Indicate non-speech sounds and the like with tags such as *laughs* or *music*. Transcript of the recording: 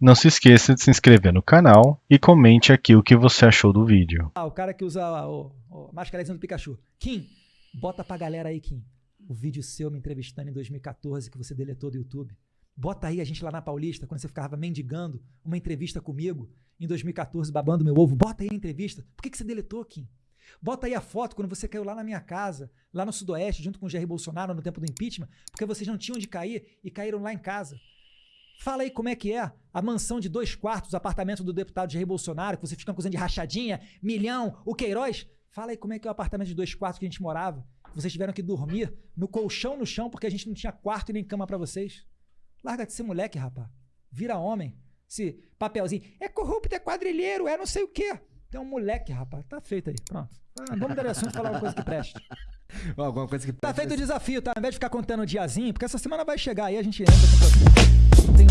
Não se esqueça de se inscrever no canal e comente aqui o que você achou do vídeo. Ah, o cara que usa o, o do Pikachu. Kim, bota pra galera aí, Kim. O vídeo seu me entrevistando em 2014 que você deletou do YouTube. Bota aí a gente lá na Paulista, quando você ficava mendigando uma entrevista comigo em 2014, babando meu ovo. Bota aí a entrevista. Por que, que você deletou, Kim? Bota aí a foto quando você caiu lá na minha casa, lá no Sudoeste, junto com o Jair Bolsonaro no tempo do impeachment, porque vocês não tinham onde cair e caíram lá em casa. Fala aí como é que é a mansão de dois quartos, apartamento do deputado Jair Bolsonaro, que vocês ficam acusando de rachadinha, milhão, o Queiroz. Fala aí como é que é o apartamento de dois quartos que a gente morava. Vocês tiveram que dormir no colchão no chão porque a gente não tinha quarto e nem cama para vocês. Larga de ser moleque, rapaz. Vira homem. Se papelzinho. É corrupto, é quadrilheiro, é não sei o quê. Um moleque, rapaz. Tá feito aí. Pronto. Ah, vamos dar assunto e falar uma coisa que preste. *laughs* Alguma coisa que Tá feito o desafio, tá? Ao invés de ficar contando o diazinho, porque essa semana vai chegar aí, a gente entra com tem